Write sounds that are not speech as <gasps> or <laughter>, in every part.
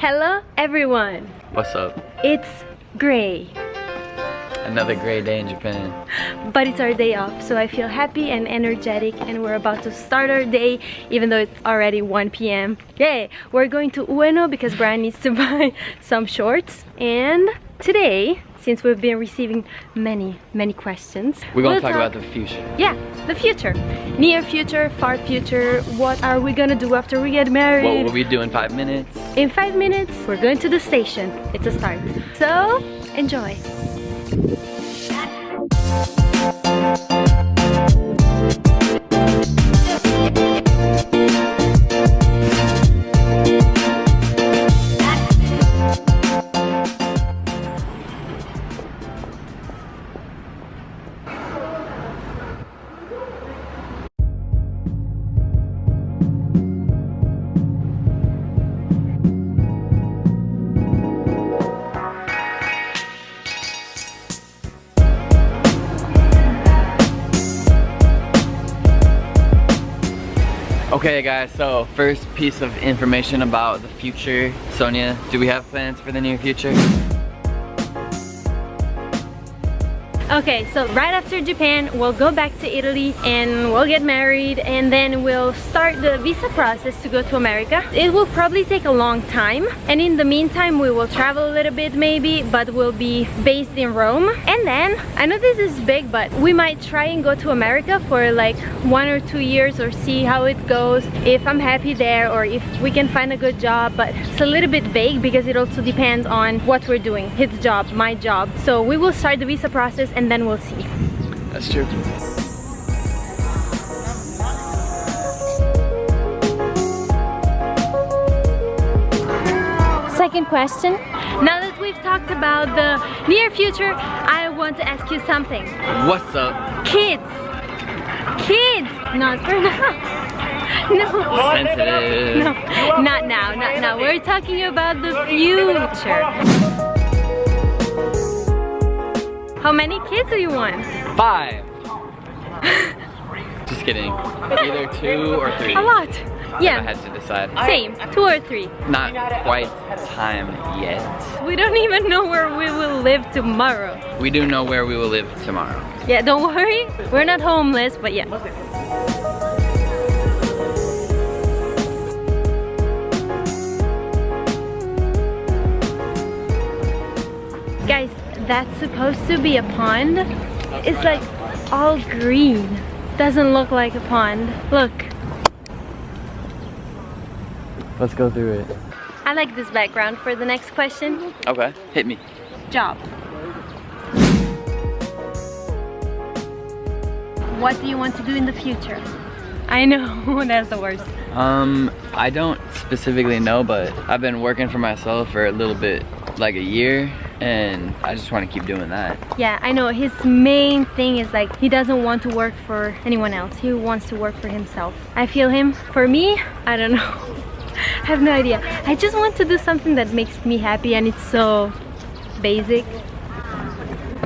Hello everyone! What's up? It's Gray. Another great day in Japan. But it's our day off, so I feel happy and energetic and we're about to start our day even though it's already 1 p.m. Yay! We're going to Ueno because Brian needs to <laughs> buy some shorts and today since we've been receiving many, many questions. We're gonna we'll talk, about the future. Yeah, the future. Near future, far future, what are we gonna do after we get married? What will we do in five minutes? In five minutes, we're going to the station. It's a start. So, enjoy. Okay guys, so first piece of information about the future. Sonia, do we have plans for the near future? Okay, so right after Japan, we'll go back to Italy and we'll get married and then we'll start the visa process to go to America. It will probably take a long time and in the meantime we will travel a little bit maybe but we'll be based in Rome and then, I know this is big but we might try and go to America for like one or two years or see how it goes if I'm happy there or if we can find a good job but it's a little bit vague because it also depends on what we're doing, his job, my job. So we will start the visa process and then we'll see. That's true. Second question. Now that we've talked about the near future, I want to ask you something. What's up? Kids! Kids! Not for now. <laughs> No. Sensitive. No, not now, not now. We're talking about the future. How many kids do you want? Five. <laughs> Just kidding. <laughs> Either two or three. A lot. Yeah. I Yeah, had to decide. same. Two or three. Not quite time yet. We don't even know where we will live tomorrow. We do know where we will live tomorrow. Yeah, don't worry. We're not homeless, but yeah. That's supposed to be a pond. It's like all green. Doesn't look like a pond. Look, Let's go through it. I like this background for the next question. Okay, hit me. Job. What do you want to do in the future? I know, <laughs> that's the worst. Um, I don't specifically know, but I've been working for myself for a little bit, like a year, and I just want to keep doing that. Yeah, I know. His main thing is like he doesn't want to work for anyone else. He wants to work for himself. I feel him. For me, I don't know. <laughs> I have no idea. I just want to do something that makes me happy and it's so basic.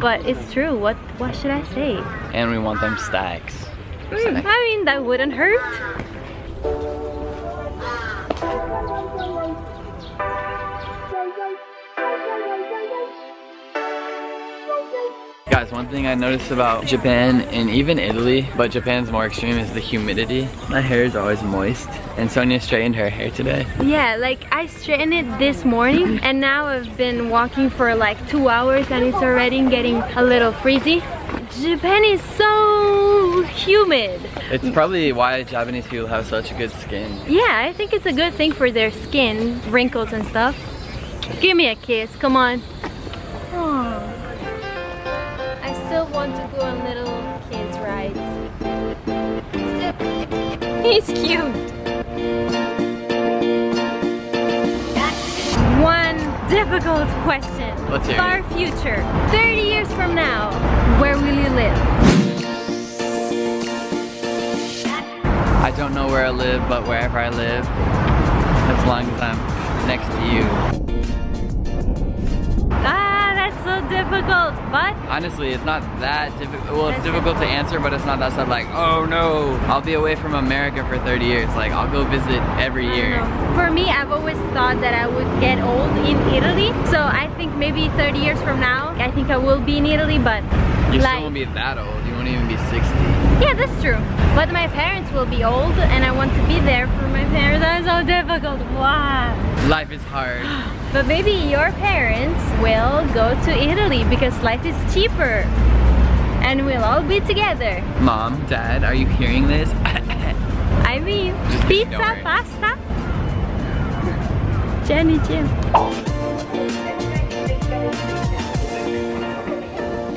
But it's true. What what should I say? And we want them stacks. Hmm, I mean, that wouldn't hurt. Guys, one thing I noticed about Japan and even Italy, but Japan's more extreme, is the humidity. My hair is always moist, and Sonia straightened her hair today. Yeah, like I straightened it this morning and now I've been walking for like two hours and it's already getting a little freezy. Japan is so humid. It's probably why Japanese people have such a good skin. Yeah, I think it's a good thing for their skin, wrinkles and stuff. Give me a kiss, come on. Want to go on little kids rides. He's cute. One difficult question. Let's hear Far future. 30 years from now, where will you live? I don't know where I live, but wherever I live, as long as I'm next to you. Difficult, but Honestly, it's not that difficult. Well, it's difficult to answer, but it's not that sad. like, oh no, I'll be away from America for 30 years. Like, I'll go visit every year. For me, I've always thought that I would get old in Italy. So I think maybe 30 years from now, I think I will be in Italy, but You like, still won't be that old. You won't even be 60. yeah, that's true. But my parents will be old and I want to be there for my parents. That's so difficult. Wow. Life is hard. <gasps> <gasps> <gasps> But maybe your parents will go to Italy because life is cheaper. And we'll all be together. Mom, Dad, are you hearing this? <laughs> I mean, Just pizza, pasta. Jenny Jim.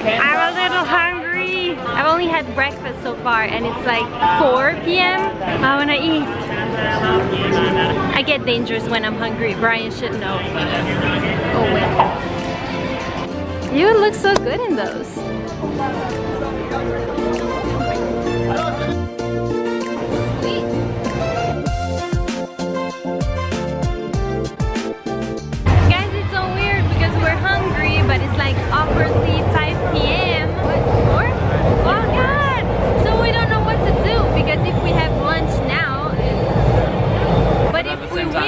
I'm a little hungry. I've only had breakfast so far and it's like 4 p.m. I wanna eat. I get dangerous when I'm hungry. Brian should know. Oh. You look so good in those.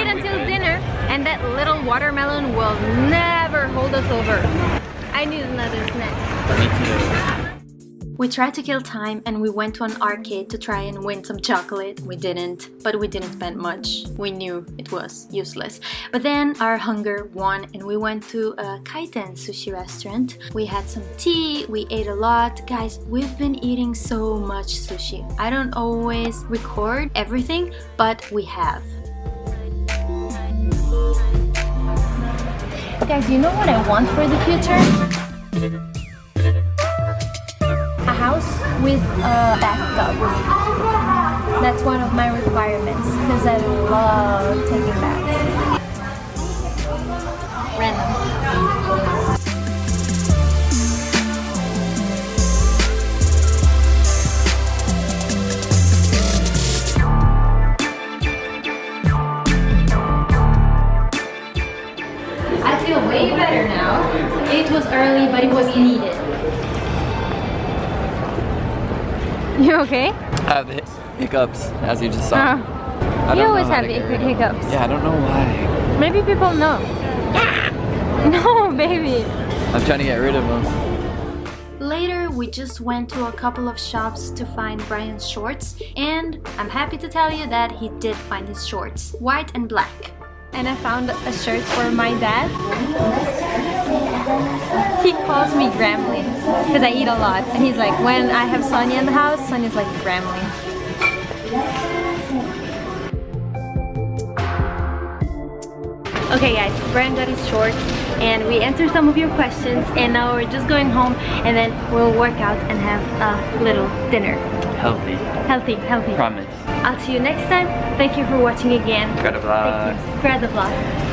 Wait until dinner, and that little watermelon will never hold us over. I need another snack. We tried to kill time and we went to an arcade to try and win some chocolate. We didn't, but we didn't spend much. We knew it was useless. But then our hunger won and we went to a kaiten sushi restaurant. We had some tea, we ate a lot. Guys, we've been eating so much sushi. I don't always record everything, but we have. Guys, you know what I want for the future? a house with a bathtub. That's one of my requirements because I love taking baths. Early, but it was needed. You okay? I have the hiccups, as you just saw. I Uh, you don't always know have to get hic- rid of them. hiccups. Yeah, I don't know why. Maybe people know. <laughs> No, baby. I'm trying to get rid of them. Later, we just went to a couple of shops to find Brian's shorts, and I'm happy to tell you that he did find his shorts, white and black. And I found a shirt for my dad. He calls me Gremlin because I eat a lot, and he's like, when I have Sonia in the house, Sonia's like Gremlin. Okay guys, Brian got his shorts and we answered some of your questions and now we're just going home and then we'll work out and have a little dinner. Healthy. Healthy, healthy. Promise. I'll see you next time. Thank you for watching again. Got a vlog. Thank you. Spread the vlog.